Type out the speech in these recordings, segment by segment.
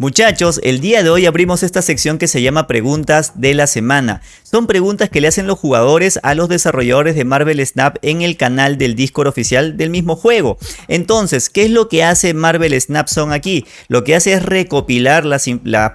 Muchachos, el día de hoy abrimos esta sección que se llama Preguntas de la Semana. Son preguntas que le hacen los jugadores a los desarrolladores de Marvel Snap en el canal del Discord oficial del mismo juego. Entonces, ¿qué es lo que hace Marvel Snap Zone aquí? Lo que hace es recopilar las,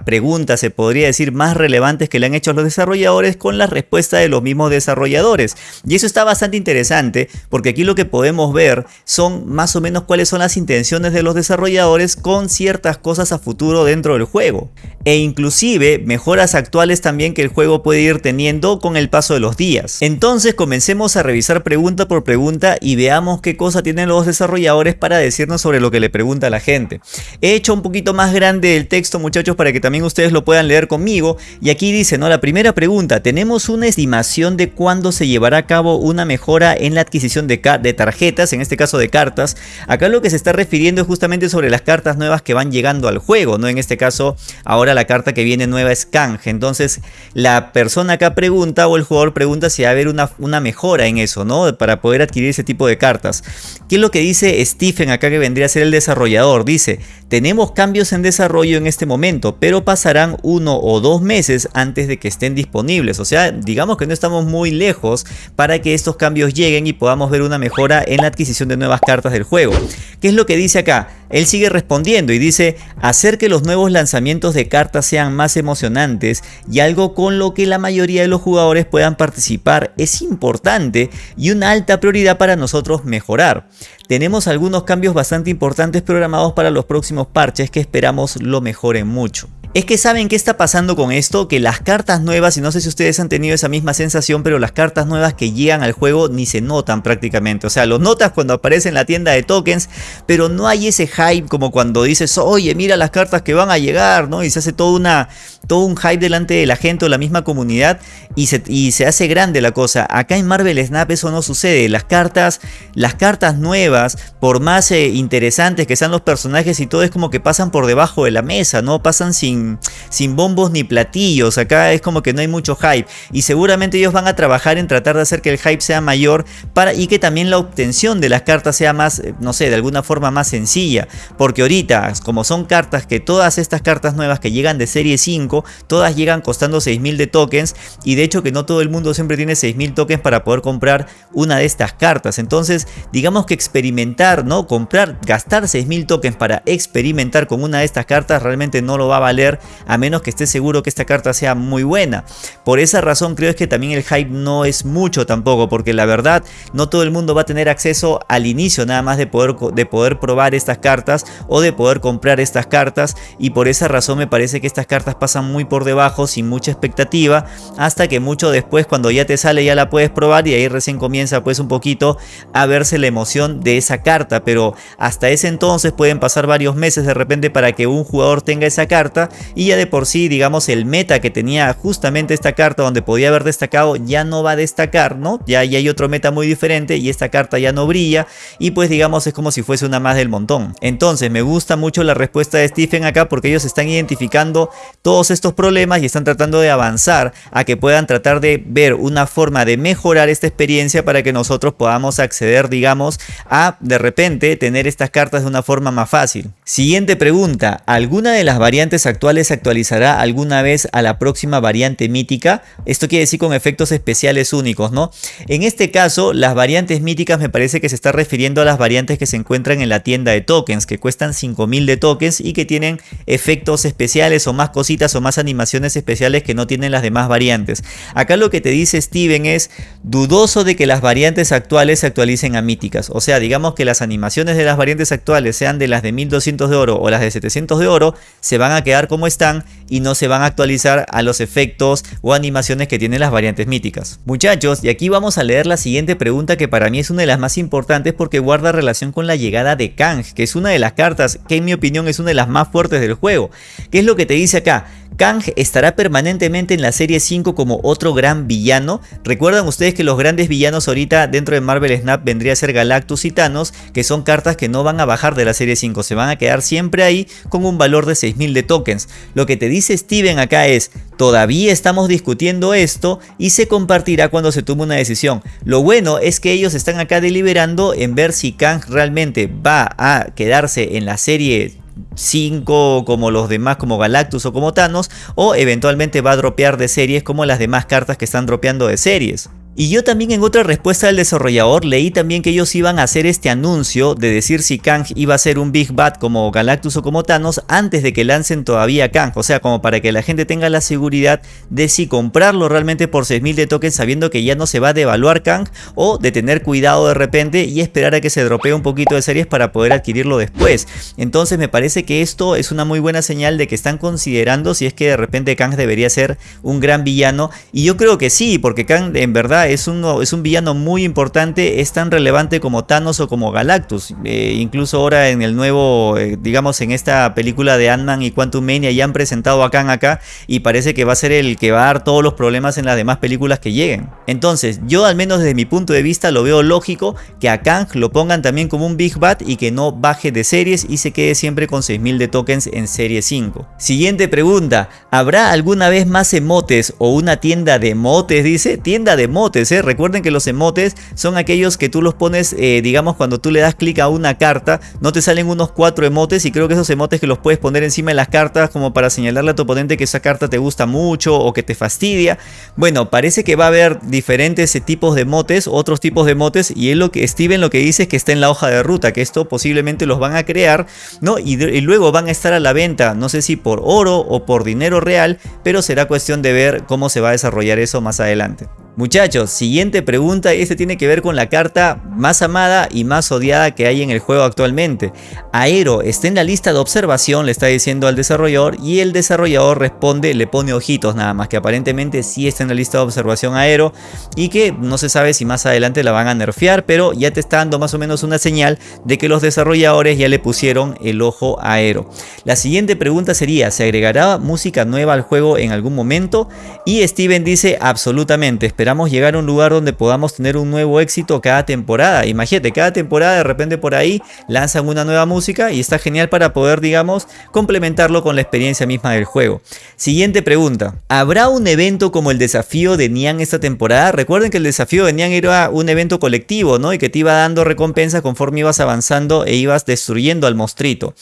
preguntas, se podría decir, más relevantes que le han hecho los desarrolladores con la respuesta de los mismos desarrolladores. Y eso está bastante interesante porque aquí lo que podemos ver son más o menos cuáles son las intenciones de los desarrolladores con ciertas cosas a futuro de dentro del juego e inclusive mejoras actuales también que el juego puede ir teniendo con el paso de los días. Entonces comencemos a revisar pregunta por pregunta y veamos qué cosa tienen los desarrolladores para decirnos sobre lo que le pregunta la gente. He hecho un poquito más grande el texto muchachos para que también ustedes lo puedan leer conmigo y aquí dice, ¿no? La primera pregunta, ¿tenemos una estimación de cuándo se llevará a cabo una mejora en la adquisición de, de tarjetas, en este caso de cartas? Acá lo que se está refiriendo es justamente sobre las cartas nuevas que van llegando al juego, ¿no? En este caso, ahora la carta que viene nueva es canje. Entonces, la persona acá pregunta o el jugador pregunta si va a haber una, una mejora en eso, ¿no? Para poder adquirir ese tipo de cartas. ¿Qué es lo que dice Stephen acá que vendría a ser el desarrollador? Dice, tenemos cambios en desarrollo en este momento, pero pasarán uno o dos meses antes de que estén disponibles. O sea, digamos que no estamos muy lejos para que estos cambios lleguen y podamos ver una mejora en la adquisición de nuevas cartas del juego. ¿Qué es lo que dice acá? Él sigue respondiendo y dice, hacer que los nuevos lanzamientos de cartas sean más emocionantes y algo con lo que la mayoría de los jugadores puedan participar es importante y una alta prioridad para nosotros mejorar. Tenemos algunos cambios bastante importantes programados para los próximos parches que esperamos lo mejoren mucho. Es que saben qué está pasando con esto, que las cartas nuevas, y no sé si ustedes han tenido esa misma sensación, pero las cartas nuevas que llegan al juego ni se notan prácticamente. O sea, los notas cuando aparece en la tienda de tokens, pero no hay ese hype como cuando dices, oye, mira las cartas que van a llegar, ¿no? Y se hace una, todo un hype delante de la gente o la misma comunidad y se, y se hace grande la cosa. Acá en Marvel Snap eso no sucede. Las cartas, las cartas nuevas, por más eh, interesantes que sean los personajes y todo, es como que pasan por debajo de la mesa, ¿no? Pasan sin sin, bombos ni platillos. Acá es como que no hay mucho hype. Y seguramente ellos van a trabajar en tratar de hacer que el hype sea mayor para, y que también la obtención de las cartas sea más, eh, no sé, de alguna forma más sencilla. Porque ahorita, como son cartas que todas estas cartas nuevas que llegan de serie 5, todas llegan costando 6000 de tokens. Y de hecho que no todo el mundo siempre tiene 6000 tokens para poder comprar una de estas cartas. Entonces, digamos que experimentar, ¿no? Comprar, gastar 6000 tokens para experimentar con una de estas cartas realmente no lo va a valer a menos que esté seguro que esta carta sea muy buena. Por esa razón creo es que también el hype no es mucho tampoco, porque la verdad no todo el mundo va a tener acceso al inicio nada más de poder, de poder probar estas cartas o de poder comprar estas cartas y por esa razón me parece que estas cartas pasan muy por debajo sin mucha expectativa hasta que mucho después cuando ya te sale ya la puedes probar y ahí recién comienza pues un poquito a verse la emoción de esa carta pero hasta ese entonces pueden pasar varios meses de repente para que un jugador tenga esa carta y ya de por sí digamos el meta que tenía justamente esta carta donde podía haber destacado ya no va a destacar, ¿no? Ya, hay otro meta muy diferente y esta carta ya no brilla y pues digamos es como si fuese una más del montón. Entonces me gusta mucho la respuesta de Stephen acá porque ellos están identificando todos estos problemas y están tratando de avanzar a que puedan tratar de ver una forma de mejorar esta experiencia para que nosotros podamos acceder digamos a de repente tener estas cartas de una forma más fácil. Siguiente pregunta, ¿alguna de las variantes actuales se actualizará alguna vez a la próxima variante mítica. Esto quiere decir con efectos especiales únicos, ¿no? En este caso, las variantes míticas me parece que se está refiriendo a las variantes que se encuentran en la tienda de tokens, que cuestan 5000 de tokens y que tienen efectos especiales o más cositas o más animaciones especiales que no tienen las demás variantes. Acá lo que te dice Steven es dudoso de que las variantes actuales se actualicen a míticas. O sea, digamos que las animaciones de las variantes actuales sean de las de 1200 de oro o las de 700 de oro, se van a quedar como están y no se van a actualizar a los efectos o animaciones que tienen las variantes míticas. Muchachos, y aquí vamos a leer la siguiente pregunta que para mí es una de las más importantes porque guarda relación con la llegada de Kang, que es una de las cartas que en mi opinión es una de las más fuertes del juego. ¿Qué es lo que te dice acá? Kang estará permanentemente en la serie 5 como otro gran villano. Recuerdan ustedes que los grandes villanos ahorita dentro de Marvel Snap vendría a ser Galactus y Thanos, que son cartas que no van a bajar de la serie 5, se van a quedar siempre ahí con un valor de 6000 de tokens. Lo que te dice Steven acá es, todavía estamos discutiendo esto y se compartirá cuando se tome una decisión. Lo bueno es que ellos están acá deliberando en ver si Kang realmente va a quedarse en la serie 5 como los demás como Galactus o como Thanos o eventualmente va a dropear de series como las demás cartas que están dropeando de series. Y yo también en otra respuesta del desarrollador leí también que ellos iban a hacer este anuncio de decir si Kang iba a ser un Big Bad como Galactus o como Thanos antes de que lancen todavía Kang. O sea, como para que la gente tenga la seguridad de si comprarlo realmente por 6000 de tokens sabiendo que ya no se va a devaluar Kang o de tener cuidado de repente y esperar a que se dropee un poquito de series para poder adquirirlo después. Entonces me parece que esto es una muy buena señal de que están considerando si es que de repente Kang debería ser un gran villano. Y yo creo que sí, porque Kang en verdad es un, es un villano muy importante, es tan relevante como Thanos o como Galactus. Eh, incluso ahora en el nuevo, eh, digamos en esta película de Ant-Man y Quantum Mania ya han presentado a Kang acá y parece que va a ser el que va a dar todos los problemas en las demás películas que lleguen. Entonces, yo al menos desde mi punto de vista lo veo lógico que a Kang lo pongan también como un Big Bad y que no baje de series y se quede siempre con 6000 de tokens en serie 5. Siguiente pregunta, ¿habrá alguna vez más emotes o una tienda de emotes? Dice, tienda de ¿eh? Recuerden que los emotes son aquellos que tú los pones, eh, digamos, cuando tú le das clic a una carta, no te salen unos cuatro emotes y creo que esos emotes que los puedes poner encima de las cartas como para señalarle a tu oponente que esa carta te gusta mucho o que te fastidia. Bueno, parece que va a haber diferentes tipos de emotes, otros tipos de emotes y es lo que Steven lo que dice es que está en la hoja de ruta, que esto posiblemente los van a crear, ¿no? Y luego van a estar a la venta, no sé si por oro o por dinero real, pero será cuestión de ver cómo se va a desarrollar eso más adelante. Muchachos, siguiente pregunta y este tiene que ver con la carta más amada y más odiada que hay en el juego actualmente. Aero está en la lista de observación, le está diciendo al desarrollador y el desarrollador responde, le pone ojitos nada más, que aparentemente sí está en la lista de observación Aero y que no se sabe si más adelante la van a nerfear, pero ya te está dando más o menos una señal de que los desarrolladores ya le pusieron el ojo a Aero. La siguiente pregunta sería, ¿se agregará música nueva al juego en algún momento? Y Steven dice, absolutamente, esperamos llegar a un lugar donde podamos tener un nuevo éxito cada temporada. Imagínate, cada temporada de repente por ahí lanzan una nueva música y está genial para poder, digamos, complementarlo con la experiencia misma del juego. Siguiente pregunta. ¿Habrá un evento como el desafío de Nian esta temporada? Recuerden que el desafío de Nian era un evento colectivo, ¿no? Y que te iba dando recompensas conforme ibas avanzando e ibas destruyendo al monstruito.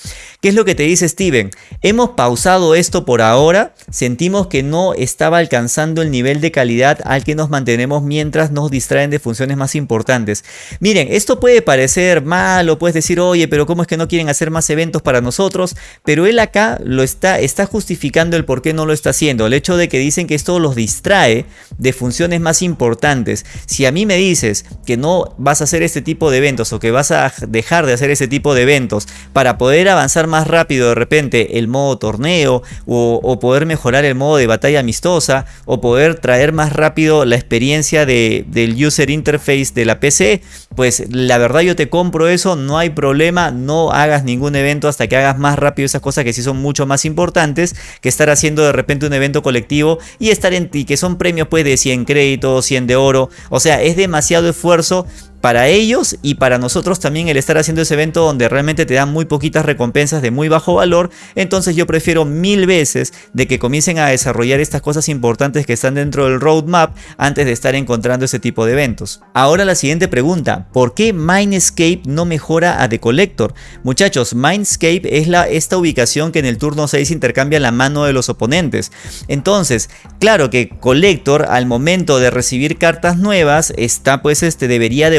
¿Qué es lo que te dice Steven? Hemos pausado esto por ahora, sentimos que no estaba alcanzando el nivel de calidad al que nos mantenemos mientras nos distraen de funciones más importantes. Miren, esto puede parecer malo, puedes decir, oye, pero ¿cómo es que no quieren hacer más eventos para nosotros? Pero él acá lo está, está justificando el por qué no lo está haciendo. El hecho de que dicen que esto los distrae de funciones más importantes. Si a mí me dices que no vas a hacer este tipo de eventos o que vas a dejar de hacer ese tipo de eventos para poder avanzar más rápido de repente el modo torneo o, o poder mejorar el modo de batalla amistosa o poder traer más rápido la experiencia de, del user interface de la PC, pues la verdad yo te compro eso, no hay problema, no hagas ningún evento hasta que hagas más rápido esas cosas que sí son mucho más importantes que estar haciendo de repente un evento colectivo y estar en ti, que son premios pues de 100 créditos, 100 de oro, o sea, es demasiado esfuerzo para ellos y para nosotros también el estar haciendo ese evento donde realmente te dan muy poquitas recompensas de muy bajo valor, entonces yo prefiero mil veces de que comiencen a desarrollar estas cosas importantes que están dentro del roadmap antes de estar encontrando ese tipo de eventos. Ahora la siguiente pregunta, ¿por qué Mindscape no mejora a The Collector? Muchachos, Mindscape es la, esta ubicación que en el turno 6 intercambia la mano de los oponentes. Entonces, claro que Collector al momento de recibir cartas nuevas está pues este debería de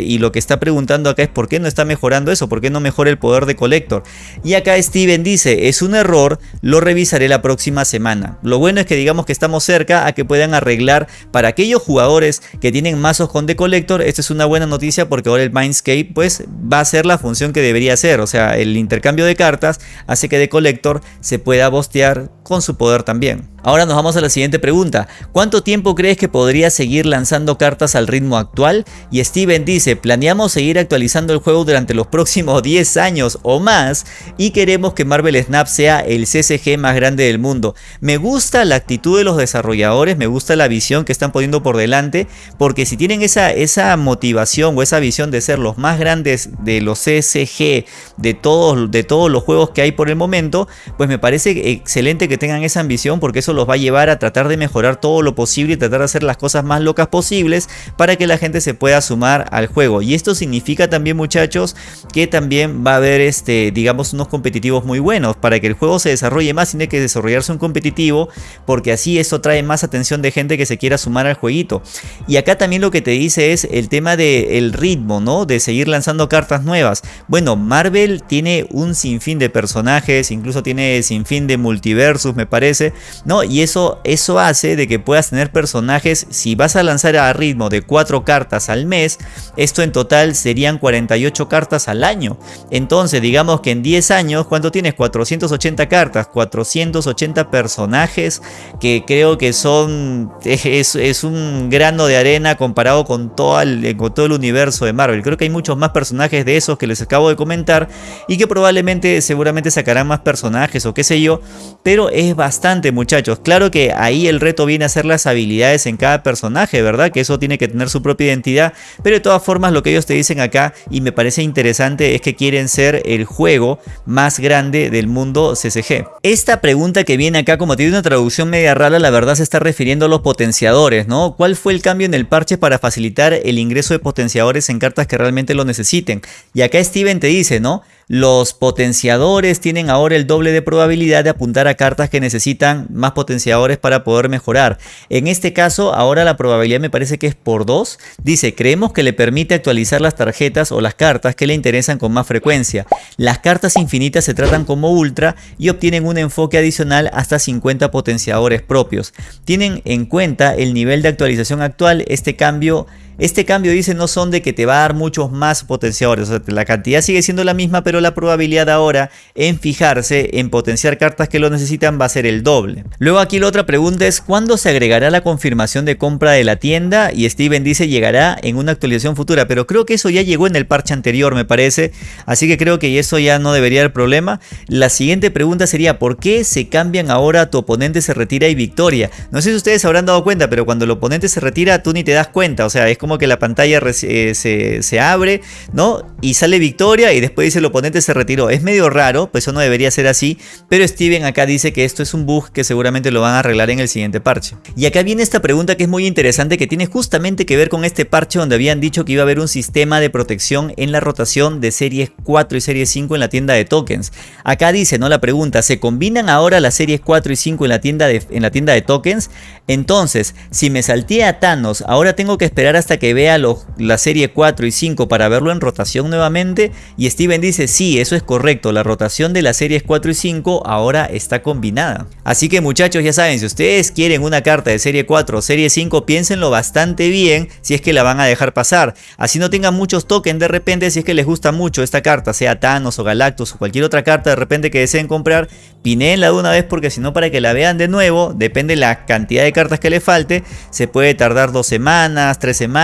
y lo que está preguntando acá es por qué no está mejorando eso, por qué no mejora el poder de Collector. Y acá Steven dice, es un error, lo revisaré la próxima semana. Lo bueno es que digamos que estamos cerca a que puedan arreglar para aquellos jugadores que tienen mazos con The Collector, esta es una buena noticia porque ahora el Mindscape pues va a ser la función que debería ser, o sea, el intercambio de cartas hace que The Collector se pueda bostear con su poder también. Ahora nos vamos a la siguiente pregunta. ¿Cuánto tiempo crees que podría seguir lanzando cartas al ritmo actual? Y Steven dice, planeamos seguir actualizando el juego durante los próximos 10 años o más y queremos que Marvel Snap sea el CCG más grande del mundo. Me gusta la actitud de los desarrolladores, me gusta la visión que están poniendo por delante, porque si tienen esa, esa motivación o esa visión de ser los más grandes de los CCG de todos, de todos los juegos que hay por el momento, pues me parece excelente que tengan esa ambición porque eso los va a llevar a tratar de mejorar todo lo posible y tratar de hacer las cosas más locas posibles para que la gente se pueda sumar al juego. Y esto significa también muchachos que también va a haber este, digamos unos competitivos muy buenos. Para que el juego se desarrolle más tiene que desarrollarse un competitivo porque así eso trae más atención de gente que se quiera sumar al jueguito. Y acá también lo que te dice es el tema del ritmo, ¿no? De seguir lanzando cartas nuevas. Bueno, Marvel tiene un sinfín de personajes, incluso tiene sinfín de multiversos me parece, ¿no? Y eso, eso hace de que puedas tener personajes, si vas a lanzar a ritmo de 4 cartas al mes, esto en total serían 48 cartas al año. Entonces, digamos que en 10 años, ¿cuánto tienes? 480 cartas, 480 personajes que creo que son, es, es un grano de arena comparado con todo, el, con todo el universo de Marvel. Creo que hay muchos más personajes de esos que les acabo de comentar y que probablemente seguramente sacarán más personajes o qué sé yo, pero es bastante muchachos. Claro que ahí el reto viene a ser las habilidades en cada personaje, ¿verdad? Que eso tiene que tener su propia identidad, pero de todas formas lo que ellos te dicen acá y me parece interesante es que quieren ser el juego más grande del mundo CCG. Esta pregunta que viene acá como tiene una traducción media rara, la verdad se está refiriendo a los potenciadores, ¿no? ¿Cuál fue el cambio en el parche para facilitar el ingreso de potenciadores en cartas que realmente lo necesiten? Y acá Steven te dice, ¿no? Los potenciadores tienen ahora el doble de probabilidad de apuntar a cartas que necesitan más potenciadores para poder mejorar. En este caso, ahora la probabilidad me parece que es por 2. Dice, creemos que le permite actualizar las tarjetas o las cartas que le interesan con más frecuencia. Las cartas infinitas se tratan como ultra y obtienen un enfoque adicional hasta 50 potenciadores propios. Tienen en cuenta el nivel de actualización actual, este cambio este cambio dice no son de que te va a dar muchos más potenciadores, o sea, la cantidad sigue siendo la misma, pero la probabilidad ahora en fijarse en potenciar cartas que lo necesitan va a ser el doble. Luego aquí la otra pregunta es ¿cuándo se agregará la confirmación de compra de la tienda? Y Steven dice llegará en una actualización futura, pero creo que eso ya llegó en el parche anterior me parece, así que creo que eso ya no debería haber problema. La siguiente pregunta sería ¿por qué se cambian ahora tu oponente se retira y victoria? No sé si ustedes habrán dado cuenta, pero cuando el oponente se retira tú ni te das cuenta, o sea, es como que la pantalla eh, se, abre, ¿no? Y sale victoria y después dice el oponente se retiró. Es medio raro, pues eso no debería ser así, pero Steven acá dice que esto es un bug que seguramente lo van a arreglar en el siguiente parche. Y acá viene esta pregunta que es muy interesante que tiene justamente que ver con este parche donde habían dicho que iba a haber un sistema de protección en la rotación de series 4 y series 5 en la tienda de tokens. Acá dice, ¿no? La pregunta, ¿se combinan ahora las series 4 y 5 en la tienda de, en la tienda de tokens? Entonces, si me salté a Thanos, ahora tengo que esperar hasta que vea la serie 4 y 5 para verlo en rotación nuevamente. Y Steven dice, sí, eso es correcto, la rotación de las series 4 y 5 ahora está combinada. Así que muchachos, ya saben, si ustedes quieren una carta de serie 4 o serie 5, piénsenlo bastante bien si es que la van a dejar pasar. Así no tengan muchos tokens de repente si es que les gusta mucho esta carta, sea Thanos o Galactus o cualquier otra carta de repente que deseen comprar, pineenla de una vez porque si no para que la vean de nuevo, depende la cantidad de cartas que le falte, se puede tardar dos semanas, tres semanas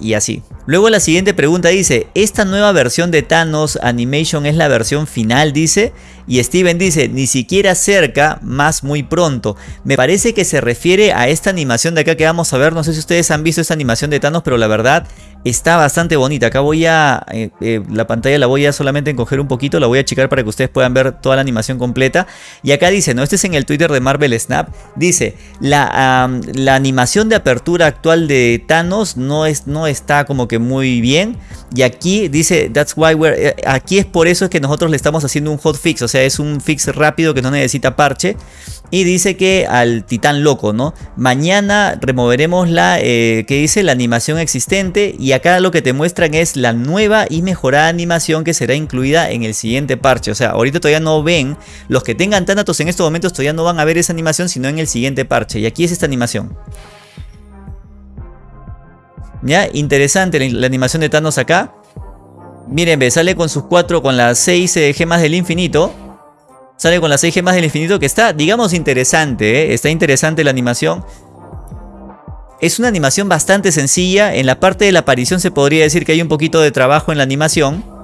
y así. Luego la siguiente pregunta dice, ¿esta nueva versión de Thanos Animation es la versión final? Dice. Y Steven dice, ni siquiera cerca, más muy pronto. Me parece que se refiere a esta animación de acá que vamos a ver. No sé si ustedes han visto esta animación de Thanos, pero la verdad está bastante bonita. Acá voy a, eh, eh, la pantalla la voy a solamente encoger un poquito, la voy a checar para que ustedes puedan ver toda la animación completa. Y acá dice, no, este es en el Twitter de Marvel Snap, dice, la, la animación de apertura actual de Thanos no, es, no está como que muy bien. Y aquí dice, that's why we're, eh, aquí es por eso es que nosotros le estamos haciendo un hotfix, o sea, es un fix rápido que no necesita parche. Y dice que al titán loco, ¿no? Mañana removeremos la, que dice, la animación existente y acá lo que te muestran es la nueva y mejorada animación que será incluida en el siguiente parche. O sea, ahorita todavía no ven, los que tengan Thanatos en estos momentos todavía no van a ver esa animación, sino en el siguiente parche. Y aquí es esta animación. Ya, interesante la, animación de Thanos acá. Miren, ve, sale con sus cuatro, con las seis eh, gemas del infinito. Sale con las seis gemas del infinito que está, digamos, interesante. ¿eh? Está interesante la animación. Es una animación bastante sencilla. En la parte de la aparición se podría decir que hay un poquito de trabajo en la animación.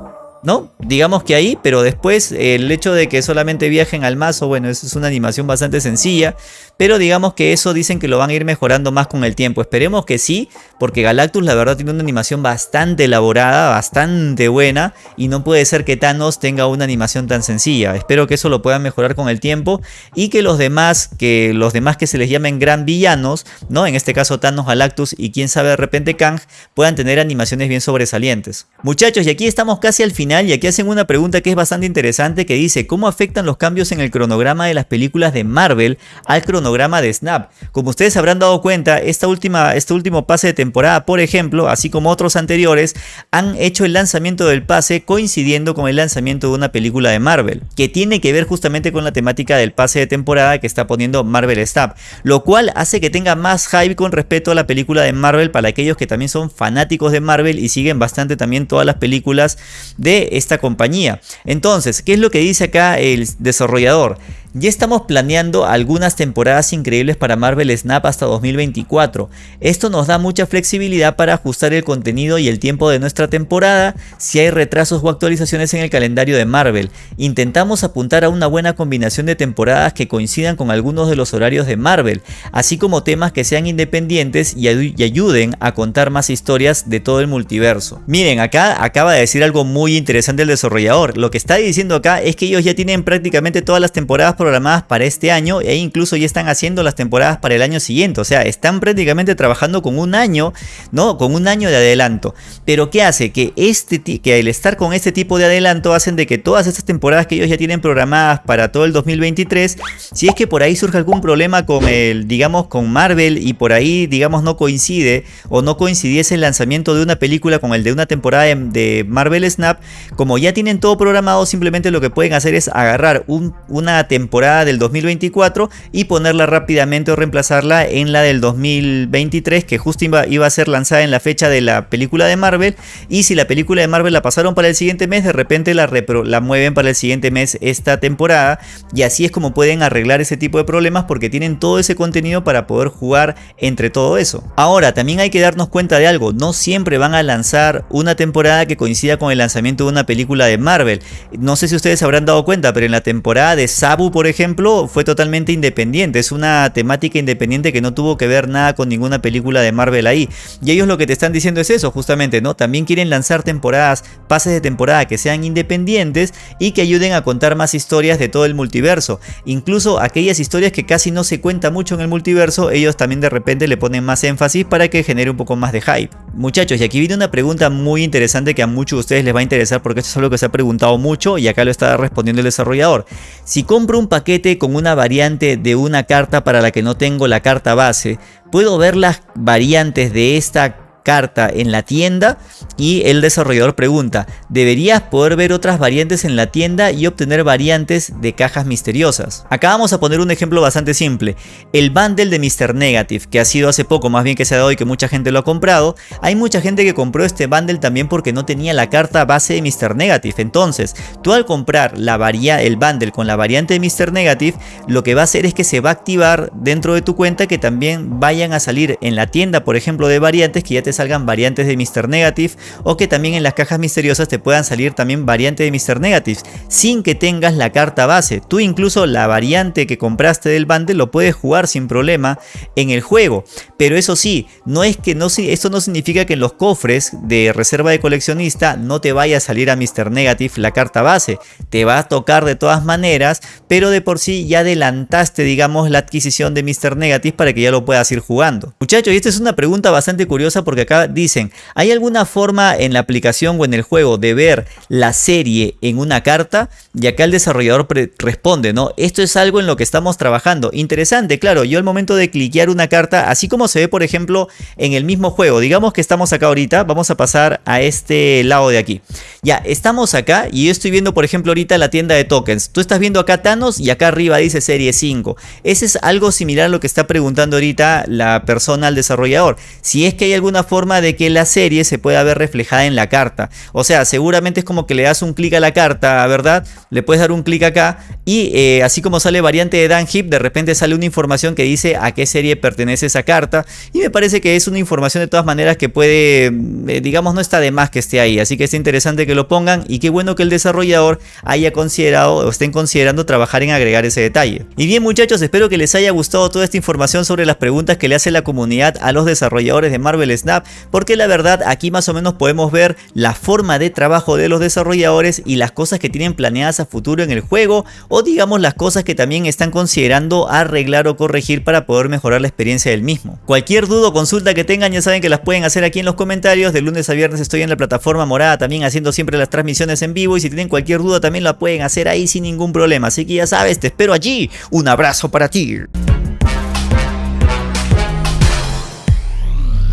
¿No? Digamos que ahí, pero después el hecho de que solamente viajen al mazo, bueno, eso es una animación bastante sencilla, pero digamos que eso dicen que lo van a ir mejorando más con el tiempo. Esperemos que sí, porque Galactus la verdad tiene una animación bastante elaborada, bastante buena, y no puede ser que Thanos tenga una animación tan sencilla. Espero que eso lo puedan mejorar con el tiempo y que los demás, que los demás que se les llamen gran villanos, ¿no? En este caso Thanos, Galactus y quién sabe de repente Kang, puedan tener animaciones bien sobresalientes. Muchachos, y aquí estamos casi al final y aquí hacen una pregunta que es bastante interesante que dice ¿Cómo afectan los cambios en el cronograma de las películas de Marvel al cronograma de Snap? Como ustedes habrán dado cuenta, esta última, este último pase de temporada, por ejemplo, así como otros anteriores, han hecho el lanzamiento del pase coincidiendo con el lanzamiento de una película de Marvel, que tiene que ver justamente con la temática del pase de temporada que está poniendo Marvel Snap, lo cual hace que tenga más hype con respecto a la película de Marvel para aquellos que también son fanáticos de Marvel y siguen bastante también todas las películas de esta compañía. Entonces, ¿qué es lo que dice acá el desarrollador? Ya estamos planeando algunas temporadas increíbles para Marvel Snap hasta 2024. Esto nos da mucha flexibilidad para ajustar el contenido y el tiempo de nuestra temporada si hay retrasos o actualizaciones en el calendario de Marvel. Intentamos apuntar a una buena combinación de temporadas que coincidan con algunos de los horarios de Marvel, así como temas que sean independientes y, ayuden a contar más historias de todo el multiverso. Miren, acá acaba de decir algo muy interesante el desarrollador. Lo que está diciendo acá es que ellos ya tienen prácticamente todas las temporadas programadas para este año e incluso ya están haciendo las temporadas para el año siguiente. O sea, están prácticamente trabajando con un año, ¿no? Con un año de adelanto. Pero ¿qué hace? Que, este, que el estar con este tipo de adelanto hacen de que todas estas temporadas que ellos ya tienen programadas para todo el 2023, si es que por ahí surge algún problema con el, digamos, con Marvel y por ahí, digamos, no coincide o no coincidiese el lanzamiento de una película con el de una temporada de, Marvel Snap, como ya tienen todo programado, simplemente lo que pueden hacer es agarrar una temporada del 2024 y ponerla rápidamente o reemplazarla en la del 2023 que justo iba, a ser lanzada en la fecha de la película de Marvel y si la película de Marvel la pasaron para el siguiente mes de repente la, la mueven para el siguiente mes esta temporada y así es como pueden arreglar ese tipo de problemas porque tienen todo ese contenido para poder jugar entre todo eso. Ahora también hay que darnos cuenta de algo, no siempre van a lanzar una temporada que coincida con el lanzamiento de una película de Marvel. No sé si ustedes habrán dado cuenta, pero en la temporada de Sabu, por por ejemplo, fue totalmente independiente. Es una temática independiente que no tuvo que ver nada con ninguna película de Marvel ahí. Y ellos lo que te están diciendo es eso, justamente, ¿no? También quieren lanzar temporadas, pases de temporada que sean independientes y que ayuden a contar más historias de todo el multiverso. Incluso aquellas historias que casi no se cuenta mucho en el multiverso, ellos también de repente le ponen más énfasis para que genere un poco más de hype. Muchachos, y aquí viene una pregunta muy interesante que a muchos de ustedes les va a interesar porque esto es algo que se ha preguntado mucho y acá lo está respondiendo el desarrollador. Si compro un paquete con una variante de una carta para la que no tengo la carta base, ¿puedo ver las variantes de esta carta en la tienda y el desarrollador pregunta, ¿deberías poder ver otras variantes en la tienda y obtener variantes de cajas misteriosas? Acá vamos a poner un ejemplo bastante simple. El bundle de Mr. Negative, que ha sido hace poco, más bien que se ha dado y que mucha gente lo ha comprado, hay mucha gente que compró este bundle también porque no tenía la carta base de Mr. Negative. Entonces, tú al comprar la el bundle con la variante de Mr. Negative, lo que va a hacer es que se va a activar dentro de tu cuenta que también vayan a salir en la tienda, por ejemplo, de variantes que ya te salgan variantes de Mr. Negative o que también en las cajas misteriosas te puedan salir también variantes de Mr. Negative sin que tengas la carta base. Tú incluso la variante que compraste del bundle lo puedes jugar sin problema en el juego. Pero eso sí, no es que no, esto no significa que en los cofres de reserva de coleccionista no te vaya a salir a Mr. Negative la carta base. Te va a tocar de todas maneras, pero de por sí ya adelantaste digamos la adquisición de Mr. Negative para que ya lo puedas ir jugando. Muchachos, y esta es una pregunta bastante curiosa porque acá dicen, ¿hay alguna forma en la aplicación o en el juego de ver la serie en una carta? Y acá el desarrollador responde, ¿no? Esto es algo en lo que estamos trabajando. Interesante, claro, yo al momento de cliquear una carta, así como se ve por ejemplo en el mismo juego, digamos que estamos acá ahorita, vamos a pasar a este lado de aquí. Ya, estamos acá y yo estoy viendo por ejemplo ahorita la tienda de tokens. Tú estás viendo acá Thanos y acá arriba dice serie 5. Ese es algo similar a lo que está preguntando ahorita la persona al desarrollador. Si es que hay alguna de que la serie se pueda ver reflejada en la carta. O sea, seguramente es como que le das un clic a la carta, ¿verdad? Le puedes dar un clic acá y eh, así como sale variante de Dan Hip, de repente sale una información que dice a qué serie pertenece esa carta. Y me parece que es una información de todas maneras que puede, eh, digamos, no está de más que esté ahí. Así que es interesante que lo pongan y qué bueno que el desarrollador haya considerado o estén considerando trabajar en agregar ese detalle. Y bien muchachos, espero que les haya gustado toda esta información sobre las preguntas que le hace la comunidad a los desarrolladores de Marvel Snap, porque la verdad aquí más o menos podemos ver la forma de trabajo de los desarrolladores y las cosas que tienen planeadas a futuro en el juego o digamos las cosas que también están considerando arreglar o corregir para poder mejorar la experiencia del mismo. Cualquier duda o consulta que tengan ya saben que las pueden hacer aquí en los comentarios, de lunes a viernes estoy en la plataforma morada también haciendo siempre las transmisiones en vivo y si tienen cualquier duda también la pueden hacer ahí sin ningún problema, así que ya sabes, te espero allí, un abrazo para ti.